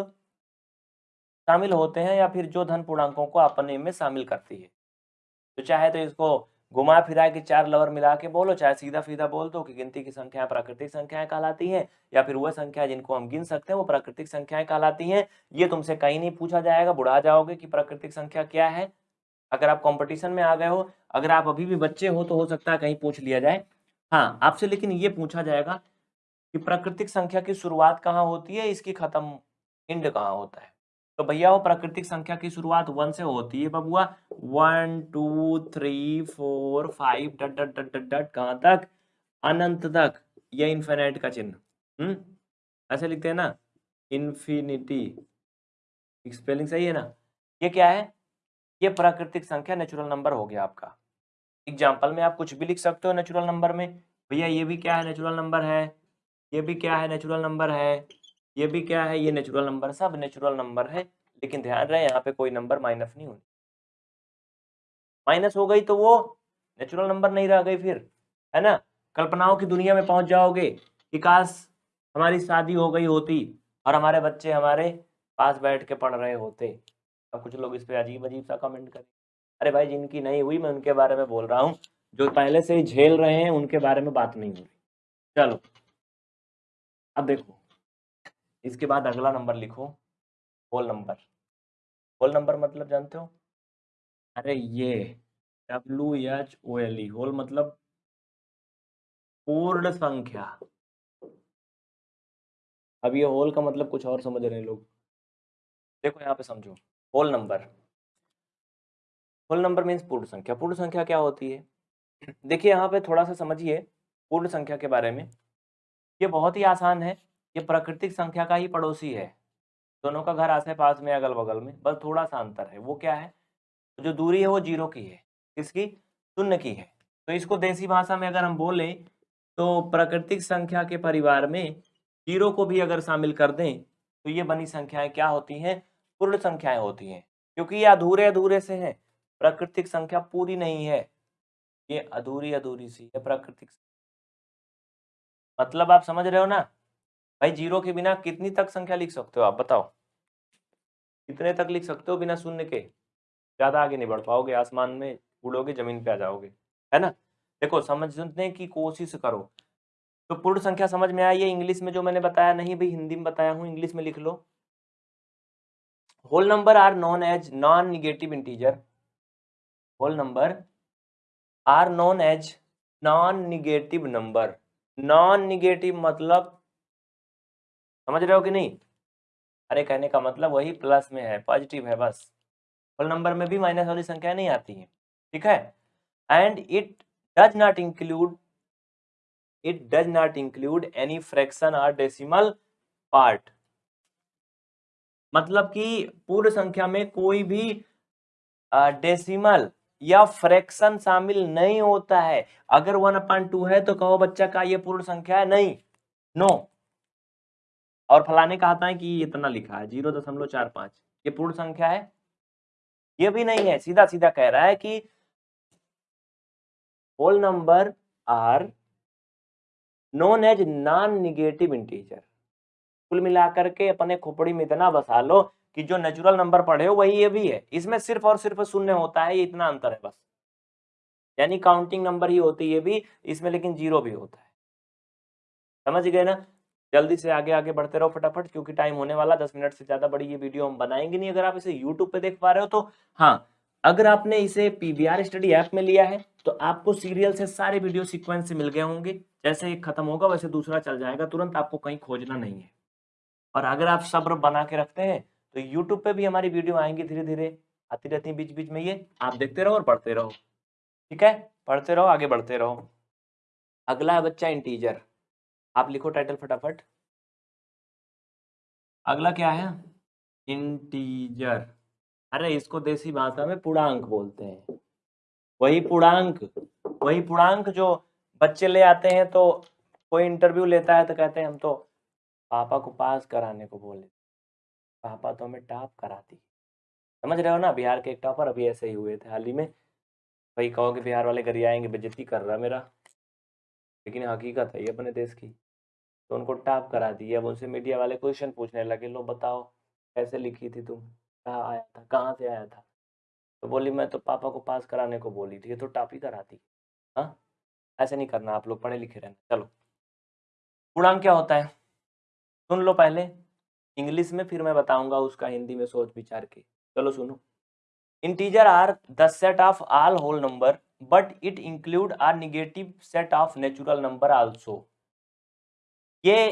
Speaker 1: शामिल होते हैं या फिर जो धन पूर्णांकों को अपने में शामिल करती है। तो चाहे तो इसको घुमा फिरा के चार लवर मिला के बोलो, चाहे सीधा सीधा बोल दो कि गिनती की संख्याएँ प्राकृतिक संख्याएँ कहलाती हैं, या फिर वह संख्या जिनको हम गिन सकते हैं, वो प्राकृतिक संख्याएँ कहलाती हैं। ये तुमसे कहीं नहीं पूछा जाएगा, बुढ़ा जाओगे कि प्राकृतिक संख्या क्या है। अगर आप कंपटीशन में आ गए हो, अगर आप अभी भी बच्चे हो तो हो सकता है कहीं पूछ लिया जाए। हाँ आपसे लेकिन ये पूछा जाएगा कि प्राकृतिक संख्या की शुरुआत कहाँ होती है, इसकी खत्म इंड कहाँ होता है? तो भैया, वो प्राकृतिक संख्या की शुरुआत वन से होती है बबुआ one, two, three, four, five, dot dot dot dot dot, कहाँ तक? अनंत तक, ये इन्फिनिट का चिन्ह। हम्म? ऐसे लिखते हैं ना इन्फिनिटी स्पेलिंग सही है ना? ये क्या है? ये प्राकृतिक संख्या नेचुरल नंबर हो गया आपका। एग्ज़ाम्पल में आप कुछ भी लिख सकते हो नेचुरल नंबर में। भैया, ये भी क्या है नेचुरल नंबर है? ये भी क्या है नेचुरल नंबर है? ये भी क्या है? ये नेचुरल नंबर सब नेचुरल नंबर है। लेकिन ध्यान रहे, यहाँ पे कोई नंबर माइनस नहीं होनी। माइनस हो गई तो वो नेचुरल नंबर नहीं रह गई फिर, है ना? कल्पनाओं की दुनिया में पहुँच जाओगे कि काश हमारी शादी हो गई होती और हमारे बच्चे हमारे पास बैठ के पढ़ रहे होते। कुछ लोग इस पर अजीब अजीब सा कमेंट करें। अरे भाई, जिनकी नहीं हुई, मैं उनके बारे में बोल रहा हूँ। जो पहले से ही झेल रहे हैं, उनके बारे में बात नहीं हो रही। चलो। अब देखो। इसके बाद अगला नंबर लिखो। होल नंबर होल नंबर मतलब जानते हो? अरे ये। W H O L E whole मतलब पूर्ण संख्या। अब ये होल का मतलब कुछ और समझ रहे हैं लोग। देखो यहाँ पे समझो। Whole number whole number means पूर्ण संख्या। पूर्ण संख्या क्या होती है? देखिए, यहाँ पे थोड़ा सा समझिए पूर्ण संख्या के बारे में। ये बहुत ही आसान है। ये प्राकृतिक संख्या का ही पड़ोसी है। दोनों का घर आसे पास में अगल बगल में। बस थोड़ा सा अंतर है। वो क्या है? जो दूरी है, वो ज़ीरो की है। किसकी? शून्य की है। तो इसको देसी भाषा में अगर हम बोले तो प्राकृतिक संख्या के परिवार में ज़ीरो को भी अगर शामिल कर दें तो ये बनी संख्याएँ क्या होती हैं? पूर्ण संख्याएँ होती हैं, क्योंकि ये अधूरे अधूरे से हैं, प्राकृतिक संख्या पूरी नहीं है। ये अधूरी अधूरी सी है, प्राकृतिक मतलब आप समझ रहे हो ना? भाई ज़ीरो के बिना कितनी तक संख्या लिख सकते हो आप, बताओ? कितने तक लिख सकते हो बिना शून्य के? ज़्यादा आगे नहीं बढ़ पाओगे, आसमान में उड़ोगे, ज़मीन पे आ जाओगे, है ना? देखो, समझने की कोशिश करो। तो पूर्ण संख्या समझ में आई है, इंग्लिश में जो मैंने बताया, नहीं, भाई हिंदी में बताया हूँ, इंग्लिश में लिख लो। Whole number are known as non negative integer whole number are known as non negative number non negative मतलब समझ रहे हो कि नहीं? अरे, कहने का मतलब वही प्लस में है पॉजिटिव है बस। होल नंबर में भी माइनस वाली संख्या नहीं आती है, ठीक है? And it does not include it does not include any fraction और डेसिमल पार्ट मतलब कि पूर्ण संख्या में कोई भी डेसिमल या फ्रैक्शन शामिल नहीं होता है। अगर वन अपॉइंट टू है तो कहो बच्चा का ये पूर्ण संख्या है? नहीं। नो. और फलाने का आता है कि इतना लिखा है, ज़ीरो दशमलव चार पाँच। ये पूर्ण संख्या है? ये भी नहीं है। सीधा सीधा कह रहा है कि whole number are known as non negative integer कुल मिलाकर के अपने खोपड़ी में इतना बसा लो कि जो नेचुरल नंबर पढ़े हो, वही ये भी है। इसमें सिर्फ़ और सिर्फ़ शून्य होता है, ये इतना अंतर है बस। यानी काउंटिंग नंबर ही होती है भी, इसमें लेकिन ज़ीरो भी होता है। समझ गए ना? जल्दी से आगे आगे बढ़ते रहो फटाफट, क्योंकि टाइम होने वाला, दस मिनट से ज़्यादा बड़ी ये वीडियो हम बनाएँगे नहीं। अगर आप इसे यूट्यूब पे देख पा रहे हो तो हाँ अगर आपने इसे पीवीआर स्टडी ऐप में लिया है तो आपको सीरियल से सारे वीडियो सीक्वेंस से मिल गए होंगे। जैसे एक खत्म होगा, वैसे दूसरा चल जाएगा, तुरंत आपको कहीं खोजना नहीं है। और अगर आप सब्र बना के रखते हैं तो यूट्यूब पे भी हमारी वीडियो आएँगी धीरे धीरे आती रहती है बीच बीच में ये। आप देखते रहो और पढ़ते रहो। ठीक है? पढ़ते रहो, आगे बढ़ते रहो। अगला है बच्चा इंटीजर आप लिखो टाइटल फटाफट। अगला क्या है? इंटीजर अरे, इसको देसी भाषा में पूर्णांक बोलते हैं। वही पूर्णांक वही पूर्णांक जो बच्चे ले आते हैं तो कोई इंटरव्यू लेता है तो कहते हैं हम तो पापा को पास कराने को बोले। पापा तो हमें टॉप कराती। समझ रहे हो ना? बिहार के एक टॉपर अभी ऐसे ही हुए थे हाल ही में। भाई कहो कि बिहार वाले घर आएँगे बेजती कर रहा मेरा। लेकिन हकीकत है ये अपने देश की। तो उनको टॉप करा दी। अब उनसे मीडिया वाले क्वेश्चन पूछने लगे, लो बताओ, कैसे लिखी थी तुम? कहाँ आया था? कहाँ से आया था? तो बोली, मैं तो पापा को पास कराने को बोली थी। ये तो टॉप ही कराती। हाँ? ऐसे नहीं करना, आप लोग पढ़े लिखे रहना। चलो। पूर्णांक क्या होता है? सुन लो पहले। इंग्लिश में फिर मैं बताऊँगा उसका, हिंदी में सोच विचार के। चलो सुनो। Integer are the set of all whole number, but it include are negative set of natural number also. ये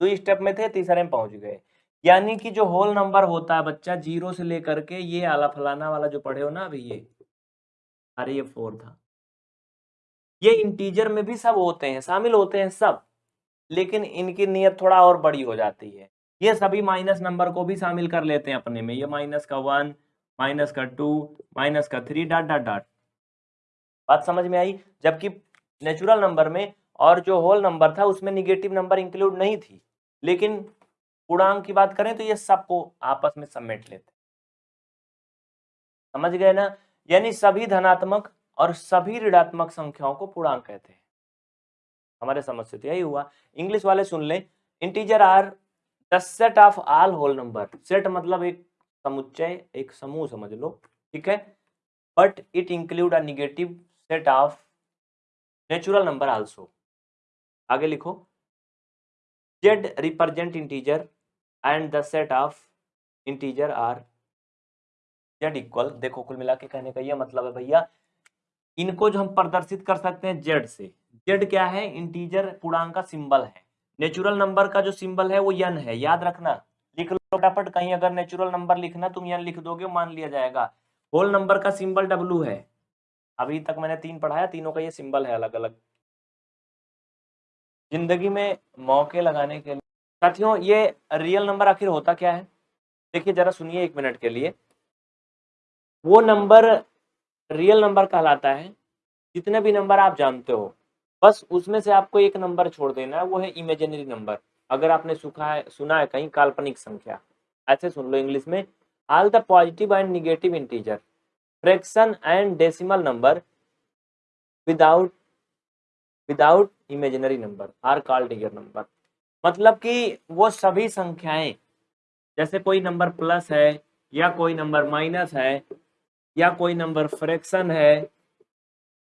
Speaker 1: दो स्टेप में थे, तीसरे में पहुँच गए। यानी कि जो होल नंबर होता है बच्चा, ज़ीरो से लेकर के ये आला फलाना वाला जो पढ़े हो ना अभी ये। अरे ये फोर था। ये इंटीजर में भी सब होते हैं, शामिल होते हैं सब। लेकिन इनकी नियत थोड़ा और बड़ी हो जाती है। ये सभी माइनस नंबर को भी शामिल कर लेते हैं अपने में। ये माइनस का वन, माइनस का टू, माइनस का थ्री, डाट डाट, डॉट। बात समझ में आई? जबकि नेचुरल नंबर में और जो होल नंबर था, उसमें निगेटिव नंबर इंक्लूड नहीं थी। लेकिन पूर्णांक की बात करें तो ये सबको आपस में समेट लेते समझ गए ना? यानी सभी धनात्मक और सभी ऋणात्मक संख्याओं को पूर्णांक कहते हैं। हमारे समझ से तो यही हुआ। इंग्लिश वाले सुन ले। Integer are the set of all whole number set मतलब एक समुच्चय, एक समूह समझ लो, ठीक है? But it include a set of natural number also आगे लिखो। Z represent integer and the set of integer are Z equal देखो कुल मिला के कहने का यह मतलब है भैया, इनको जो हम प्रदर्शित कर सकते हैं जेड से। जेड क्या है? इंटीजर पूर्णांक का सिंबल है। नेचुरल नंबर का जो सिंबल है, वो यन है। याद रखना, लिख लो फटाफट कहीं अगर नेचुरल नंबर लिखना, तुम यन लिख दोगे मान लिया जाएगा। होल नंबर का सिंबल डब्लू है। अभी तक मैंने तीन पढ़ाया तीनों का ये सिंबल है अलग अलग ज़िंदगी में मौके लगाने के लिए। साथियों, ये रियल नंबर आखिर होता क्या है? देखिए, जरा सुनिए एक मिनट के लिए। वो नंबर रियल नंबर कहलाता है। जितने भी नंबर आप जानते हो बस उसमें से आपको एक नंबर छोड़ देना है वो है इमेजिनरी नंबर अगर आपने सुखा है, सुना है कहीं, काल्पनिक संख्या। ऐसे सुन लो इंग्लिश में। All the positive and negative integer. Fraction and decimal number without without imaginary number are called real number. मतलब कि वो सभी संख्याएँ, जैसे कोई नंबर प्लस है, या कोई नंबर माइनस है, या कोई नंबर फ्रैक्शन है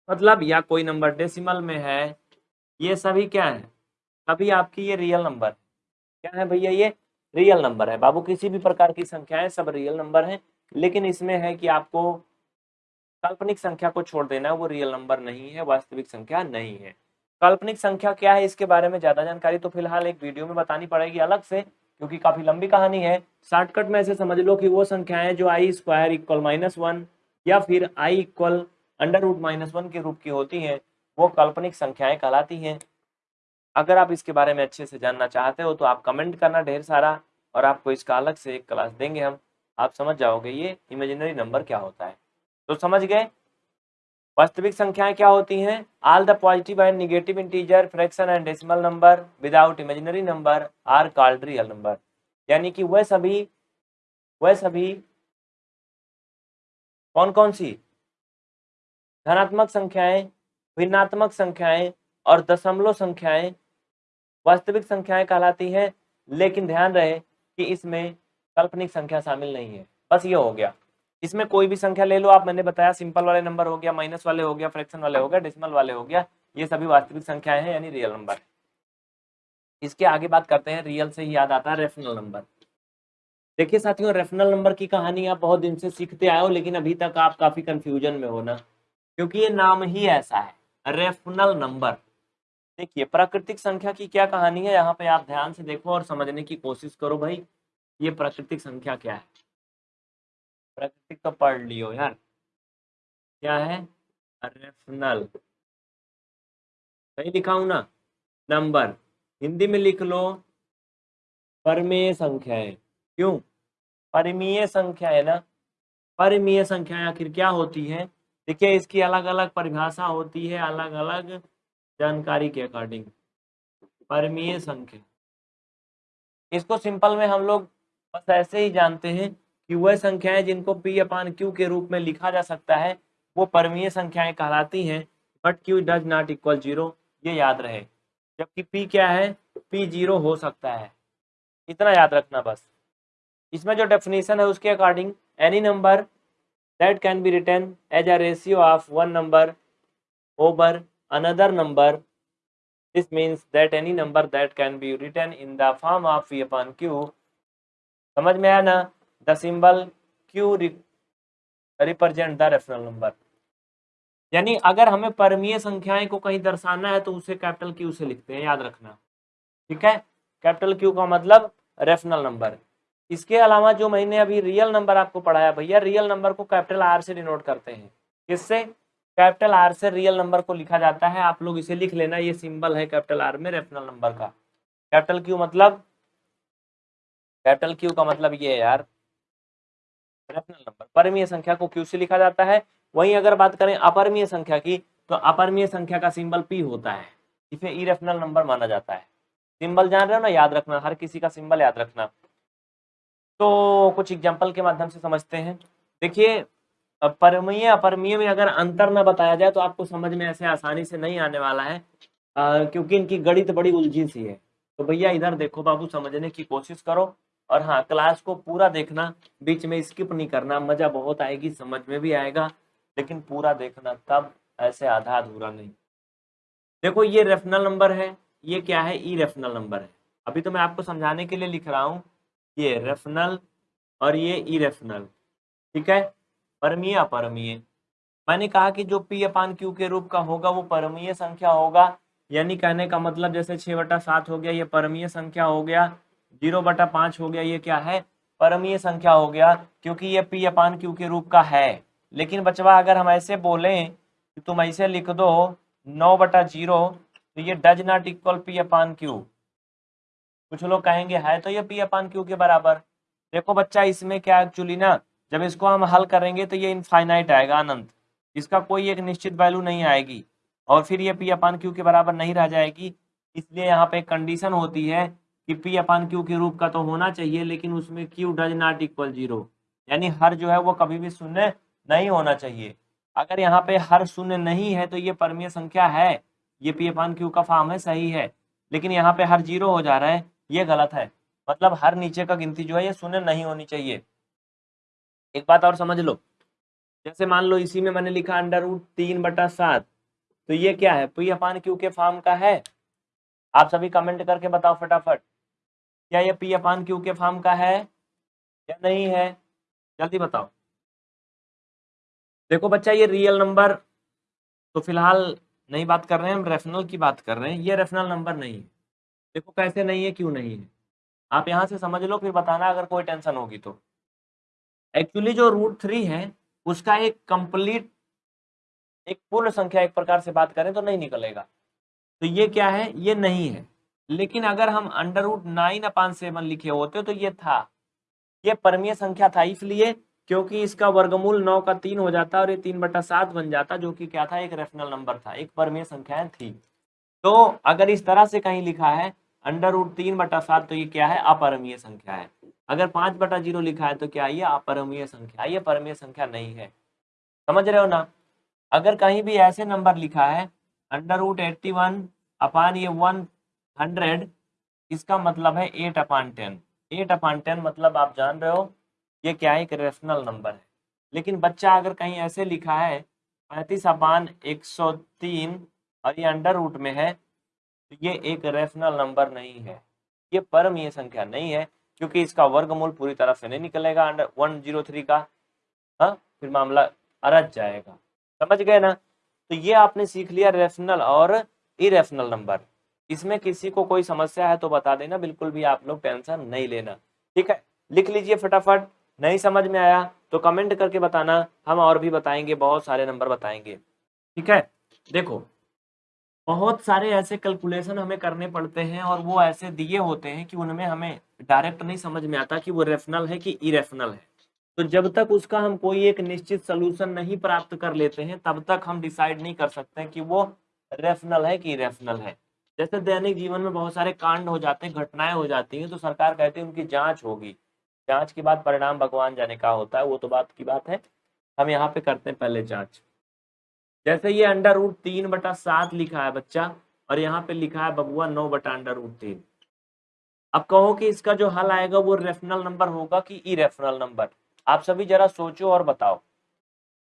Speaker 1: मतलब या कोई नंबर डेसिमल में है, ये सभी क्या है? सभी आपकी ये रियल नंबर क्या है भैया ये? रियल नंबर है। बाबू, किसी भी प्रकार की संख्याएँ सब रियल नंबर हैं, लेकिन इसमें है कि आपको काल्पनिक संख्या को छोड़ देना है, वो रियल नंबर नहीं है, वास्तविक संख्या नहीं है। काल्पनिक संख्या क्या है, इसके बारे में ज़्यादा जानकारी तो फ़िलहाल एक वीडियो में बतानी पड़ेगी अलग से, क्योंकि काफ़ी लंबी कहानी है। शॉर्टकट में ऐसे समझ लो कि वो संख्याएँ जो i square equal minus one या फिर i equal under root minus one के रूप की होती हैं, वो काल्पनिक संख्याएँ कहलाती हैं। अगर आप इसके बारे में अच्छे से जानना चाहते हो तो आप कमेंट करना ढेर सारा और आपको इसका अलग से एक क्लास देंगे हम। आप समझ जाओगे ये इमेजिनरी नंबर क्या होता है। तो समझ गए? वास्तविक संख्याएँ क्या होती हैं? All the positive and negative integer fraction and decimal number without imaginary number are called real number यानी कि वह सभी वह सभी कौन कौन सी? धनात्मक संख्याएँ, भिन्नात्मक संख्याएँ और दशमलव संख्याएँ वास्तविक संख्याएँ कहलाती हैं, लेकिन ध्यान रहे कि इसमें काल्पनिक संख्या शामिल नहीं है। बस ये हो गया। इसमें कोई भी संख्या ले लो, आप मैंने बताया सिंपल वाले नंबर हो गया, माइनस वाले हो गया, फ्रैक्शन वाले हो गया, डेसिमल वाले हो गया, ये सभी वास्तविक संख्याएँ हैं, यानी रियल नंबर। इसके आगे बात करते हैं, रियल से ही याद आता है रेफनल नंबर। देखिए साथियों रेफनल नंबर की कहानी आप बहुत दिन से सीखते आए हो, लेकिन अभी तक आप काफ़ी कंफ्यूजन में हो ना। क्योंकि ये नाम ही ऐसा है। Rational number. देखिए, प्राकृतिक संख्या की क्या कहानी है? यहाँ पे आप ध्यान से देखो और समझने की कोशिश करो भाई, ये प्राकृतिक संख्या क्या है? प्राकृतिक तो पढ़ लियो यार। क्या है? रेफनल। सही हूँ ना? नंबर। हिंदी में लिख लो, परमेय संख्याएँ क्यों? परिमीय संख्या है ना? परिमीय संख्या आखिर क्या होती है? देखिए, इसकी अलग अलग परिभाषा होती है अलग अलग जानकारी के अकॉर्डिंग। परमीय संख्या। इसको सिंपल में हम लोग बस ऐसे ही जानते हैं कि वह संख्याएँ जिनको पी अपान क्यू के रूप में लिखा जा सकता है, वो परमीय संख्याएँ कहलाती हैं but Q does not equal zero ये याद रहे। जबकि पी क्या है? पी ज़ीरो हो सकता है। इतना याद रखना बस। इसमें जो डेफिनेशन है, उसके according any number that can be written as a ratio of one number over another number this means that any number that can be written in the form of P upon Q समझ में आया ना? The symbol Q represent the rational number यानी अगर हमें परमीय संख्याएँ को कहीं दर्शाना है तो उसे कैपिटल क्यू से लिखते हैं, याद रखना। ठीक है? कैपिटल क्यू का मतलब रेफनल नंबर इसके अलावा जो मैंने अभी रियल नंबर आपको पढ़ाया, भैया रियल नंबर को कैपिटल आर से डिनोट करते हैं। किससे? कैपिटल आर से रियल नंबर को लिखा जाता है। आप लोग इसे लिख लेना, ये सिंबल है कैपिटल आर में रेफनल नंबर का। कैपिटल क्यू मतलब? कैपिटल क्यू का मतलब ये है यार रेफनल नंबर परमीय संख्या को क्यू से लिखा जाता है। वहीं अगर बात करें अपरमीय संख्या की तो अपरमीय संख्या का सिंबल पी होता है। इसे इरेफनल नंबर माना जाता है। सिंबल जान रहे हो ना? याद रखना, हर किसी का सिंबल याद रखना। तो कुछ एग्ज़ाम्पल के माध्यम से समझते हैं। देखिए परमीय अपरमीय में अगर अंतर न बताया जाए तो आपको समझ में ऐसे आसानी से नहीं आने वाला है। आ, क्योंकि इनकी गणित बड़ी उलझी सी है। तो भैया इधर देखो बाबू समझने की कोशिश करो। और हाँ क्लास को पूरा देखना बीच में स्किप नहीं करना। मज़ा बहुत आएगी समझ में भी आएगा लेकिन पूरा देखना तब ऐसे आधा अधूरा नहीं। देखो ये रेफनल नंबर है ये क्या है? ई रेफनल नंबर है। अभी तो मैं आपको समझाने के लिए लिख रहा हूँ। ये रेफनल और ये ई रेफनल ठीक है? परमीय, अपरमीय। मैंने कहा कि जो पी अपान क्यू के रूप का होगा, वो परमीय संख्या होगा। यानी कहने का मतलब जैसे छः बटा सात हो गया, ये परमीय संख्या हो गया। ज़ीरो बटा पाँच हो गया, ये क्या है? परमीय संख्या हो गया, क्योंकि ये पी अपान क्यू के रूप का है। लेकिन बचवा, अगर हम ऐसे बोलें कि तुम ऐसे लिख दो, नौ बटा ज़ीरो तो ये does not equal P upon Q कुछ लोग कहेंगे है तो ये पी अपान क्यू के बराबर? देखो बच्चा, इसमें क्या एक्चुअली ना, जब इसको हम हल करेंगे तो ये इनफाइनाइट आएगा अनंत। इसका कोई एक निश्चित वैल्यू नहीं आएगी। और फिर ये पी अपान क्यू के बराबर नहीं रह जाएगी? इसलिए यहाँ पे कंडीशन होती है कि पी अपान क्यू के रूप का तो होना चाहिए, लेकिन उसमें Q does not equal zero यानी हर जो है वो कभी भी शून्य नहीं होना चाहिए। अगर यहाँ पे हर शून्य नहीं है तो ये परमीय संख्या है। ये पी अपान क्यू का फॉर्म है, सही है। लेकिन यहाँ पे हर ज़ीरो हो जा रहा है। ये गलत है। मतलब हर नीचे का गिनती जो है, ये शून्य नहीं होनी चाहिए। एक बात और समझ लो। जैसे मान लो इसी में मैंने लिखा अंडर रूट तीन बटा सात तो ये क्या है? पी अपान क्यू के फॉर्म का है। आप सभी कमेंट करके बताओ फटाफट। क्या ये पी अपान क्यू के फॉर्म का है या नहीं है? जल्दी बताओ। देखो बच्चा, ये रियल नंबर तो फ़िलहाल नहीं बात कर रहे हैं, हम रेफनल की बात कर रहे हैं। ये रेफनल नंबर नहीं है। देखो कैसे नहीं है, क्यों नहीं है? आप यहाँ से समझ लो, फिर बताना अगर कोई टेंशन होगी तो। एक्चुअली जो रूट थ्री है, उसका एक कंप्लीट एक पूर्ण संख्या एक प्रकार से बात करें तो नहीं निकलेगा। तो ये क्या है? ये नहीं है। लेकिन अगर हम under root nine upon seven लिखे होते तो ये था। ये परमीय संख्या था इसलिए क्योंकि इसका वर्गमूल नौ का तीन हो जाता और ये तीन बटा सात बन जाता, जो कि क्या था? एक रेफनल नंबर था। एक परमीय संख्याएँ थी। तो अगर इस तरह से कहीं लिखा है, अंडर रूट तीन बटा सात तो ये क्या है? अपरमीय संख्या है। अगर पाँच बटा ज़ीरो लिखा है तो क्या ये अपरमीय संख्या? ये परमीय संख्या नहीं है। समझ रहे हो ना? अगर कहीं भी ऐसे नंबर लिखा है, under root eighty one upon ये वन हंड्रेड, इसका मतलब है eight upon ten. Eight upon ten मतलब आप जान रहे हो, ये क्या है एक रेशनल नंबर है। लेकिन बच्चा अगर कहीं ऐसे लिखा है, पैंतीस अपान एक सौ तीन और ये अंडर रूट में है तो ये एक रेशनल नंबर नहीं है। ये परम परमीय संख्या नहीं है, क्योंकि इसका वर्गमूल पूरी तरह से नहीं निकलेगा अंडर वन ज़ीरो थ्री का हाँ फिर मामला अरज जाएगा। समझ गए ना? तो ये आपने सीख लिया रेशनल और इरेशनल नंबर इसमें किसी को कोई समस्या है तो बता देना, बिल्कुल भी आप लोग टेंशन नहीं लेना। ठीक है? लिख लीजिए फटाफट। नहीं समझ में आया तो कमेंट करके बताना। हम और भी बताएँगे, बहुत सारे नंबर बताएँगे। ठीक है? देखो बहुत सारे ऐसे कैलकुलेशन हमें करने पड़ते हैं और वो ऐसे दिए होते हैं कि उनमें हमें डायरेक्ट नहीं समझ में आता कि वो रेफनल है कि इरेफनल है। तो जब तक उसका हम कोई एक निश्चित सोल्यूशन नहीं प्राप्त कर लेते हैं, तब तक हम डिसाइड नहीं कर सकते कि वो रेफनल है कि इरेफनल है। जैसे दैनिक जीवन में बहुत सारे कांड हो जाते हैं, घटनाएँ हो जाती हैं तो सरकार कहती है उनकी जाँच होगी। जाँच के बाद परिणाम भगवान जाने का होता है, वो तो बात की बात है। हम यहाँ पे करते हैं पहले जाँच। जैसे ये अंडर रूट तीन बटा सात लिखा है बच्चा, और यहाँ पे लिखा है बबुआ नौ बटा अंडर रूट तीन। अब कहो कि इसका जो हल आएगा वो रेफनल नंबर होगा कि ई रेफनल नंबर? आप सभी जरा सोचो और बताओ।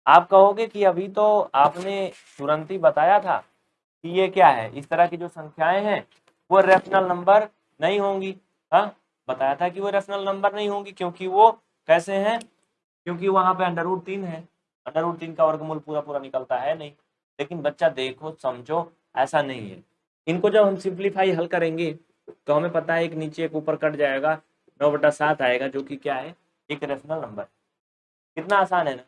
Speaker 1: आप कहोगे कि अभी तो आपने तुरंत ही बताया था कि ये क्या है? इस तरह की जो संख्याएँ हैं, वो रेफनल नंबर नहीं होंगी। हाँ बताया था कि वो रेफनल नंबर नहीं होंगी, क्योंकि वो कैसे हैं? क्योंकि वहाँ पे अंडर रूट तीन है। अंडर रूट तीन का वर्गमूल पूरा पूरा निकलता है, नहीं। लेकिन बच्चा देखो, समझो, ऐसा नहीं है। इनको जब हम सिंप्लीफाई हल करेंगे तो हमें पता है एक नीचे एक ऊपर कट जाएगा, नौ बटा सात आएगा, जो कि क्या है? एक रेशनल नंबर कितना आसान है ना?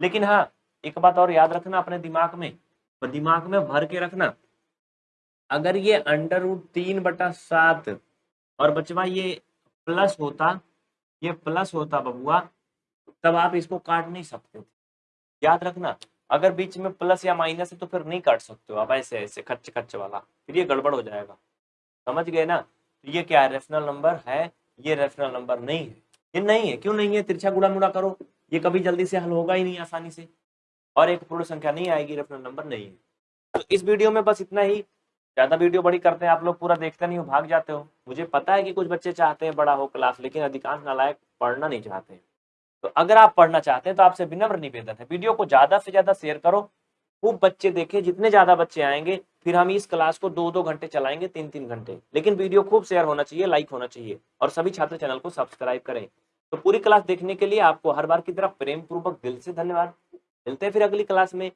Speaker 1: लेकिन हाँ एक बात और याद रखना अपने दिमाग में। तो दिमाग में भर के रखना। अगर ये अंडर रूट तीन बटा सात, और बचवा ये प्लस होता, ये प्लस होता बबुआ, तब आप इसको काट नहीं सकते याद रखना, अगर बीच में प्लस या माइनस है तो फिर नहीं काट सकते हो आप, ऐसे ऐसे खच्च खच्च वाला, फिर ये गड़बड़ हो जाएगा। समझ गए ना? तो ये क्या है? रेफनल नंबर है, ये रेफनल नंबर नहीं है। ये नहीं है, क्यों नहीं है? तिरछा गुड़ा मुड़ा करो, ये कभी जल्दी से हल होगा ही नहीं आसानी से। और एक पूर्ण संख्या नहीं आएगी रेफनल नंबर नहीं है। तो इस वीडियो में बस इतना ही। ज़्यादा वीडियो बड़ी करते हैं आप लोग, पूरा देखते नहीं हो, भाग जाते हो। मुझे पता है कि कुछ बच्चे चाहते हैं बड़ा हो क्लास लेकिन अधिकांश नालायक पढ़ना नहीं चाहते तो अगर आप पढ़ना चाहते हैं तो आपसे विनम्र निवेदन है। वीडियो को ज़्यादा से ज़्यादा शेयर करो। खूब बच्चे देखें जितने ज़्यादा बच्चे आएँगे, फिर हम इस क्लास को दो दो घंटे चलाएँगे तीन तीन घंटे। लेकिन वीडियो खूब शेयर होना चाहिए, लाइक होना चाहिए, और सभी छात्र चैनल को सब्सक्राइब करें। तो पूरी क्लास देखने के लिए आपको हर बार की तरह प्रेम पूर्वक दिल से धन्यवाद। मिलते हैं फिर अगली क्लास में।